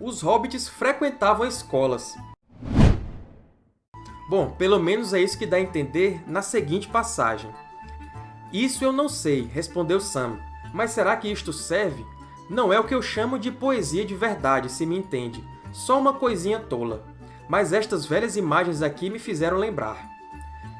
os hobbits frequentavam escolas. Bom, pelo menos é isso que dá a entender na seguinte passagem. Isso eu não sei, respondeu Sam, mas será que isto serve? Não é o que eu chamo de poesia de verdade, se me entende. Só uma coisinha tola. Mas estas velhas imagens aqui me fizeram lembrar.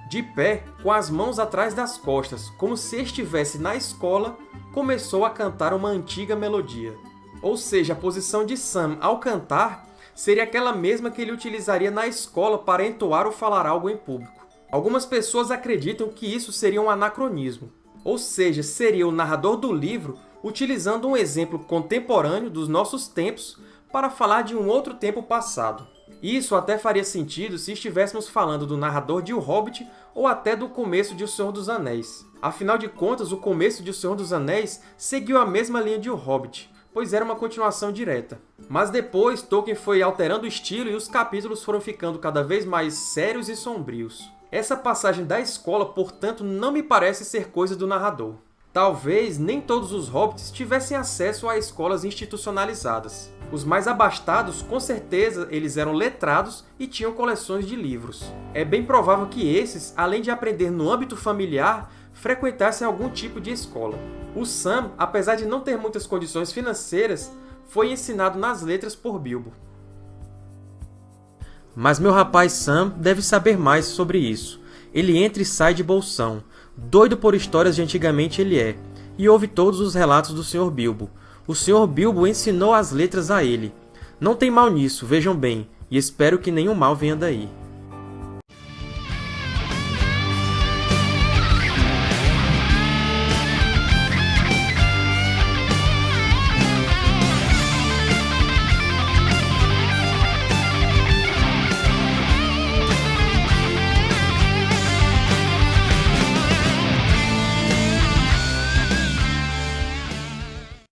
De pé, com as mãos atrás das costas, como se estivesse na escola, começou a cantar uma antiga melodia. Ou seja, a posição de Sam ao cantar seria aquela mesma que ele utilizaria na escola para entoar ou falar algo em público. Algumas pessoas acreditam que isso seria um anacronismo, ou seja, seria o narrador do livro utilizando um exemplo contemporâneo dos nossos tempos para falar de um outro tempo passado. Isso até faria sentido se estivéssemos falando do narrador de O Hobbit ou até do começo de O Senhor dos Anéis. Afinal de contas, o começo de O Senhor dos Anéis seguiu a mesma linha de O Hobbit, pois era uma continuação direta. Mas depois, Tolkien foi alterando o estilo e os capítulos foram ficando cada vez mais sérios e sombrios. Essa passagem da escola, portanto, não me parece ser coisa do narrador. Talvez nem todos os hobbits tivessem acesso a escolas institucionalizadas. Os mais abastados, com certeza, eles eram letrados e tinham coleções de livros. É bem provável que esses, além de aprender no âmbito familiar, frequentassem algum tipo de escola. O Sam, apesar de não ter muitas condições financeiras, foi ensinado nas letras por Bilbo. Mas meu rapaz Sam deve saber mais sobre isso. Ele entra e sai de bolsão. Doido por histórias de antigamente ele é, e ouve todos os relatos do Sr. Bilbo, o Sr. Bilbo ensinou as letras a ele. Não tem mal nisso, vejam bem, e espero que nenhum mal venha daí.